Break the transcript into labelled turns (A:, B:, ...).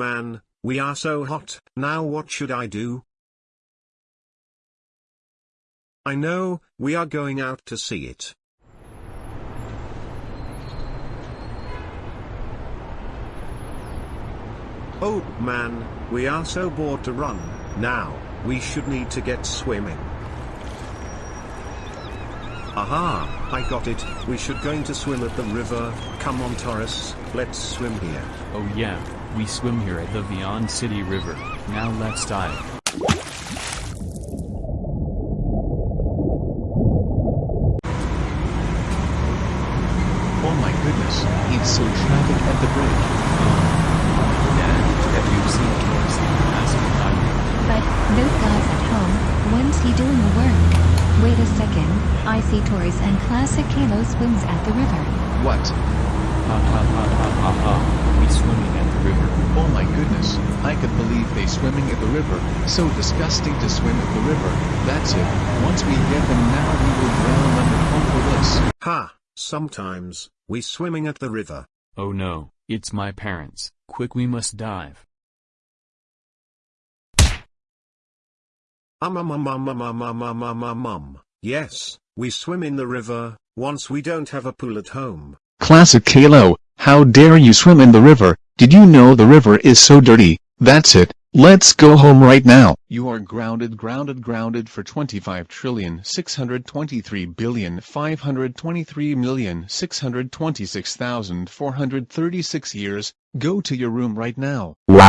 A: man, we are so hot, now what should I do? I know, we are going out to see it. Oh, man, we are so bored to run, now, we should need to get swimming. Aha, I got it, we should going to swim at the river, come on Taurus, let's swim here.
B: Oh yeah, we swim here at the Vion City River, now let's dive.
C: Oh my goodness, it's so traffic at the bridge.
B: Dad, have you seen Taurus in classic diving?
D: But, those guys at home, when's he doing the work? Wait a second, I see Taurus and Classic Caillou swims at the river.
C: What?
B: Ha ha ha ha ha ha, we swimming at the river.
C: Oh my I could believe they swimming at the river, so disgusting to swim at the river, that's it, once we get them now we will drown under for this.
A: Ha, sometimes, we swimming at the river.
B: Oh no, it's my parents, quick we must dive.
A: Um um um um um um um um um um um, yes, we swim in the river, once we don't have a pool at home.
C: Classic Caillou, how dare you swim in the river, did you know the river is so dirty, that's it, let's go home right now. You are grounded grounded grounded for 25 trillion 623 billion 523 million 626,436 years, go to your room right now.
E: Wow.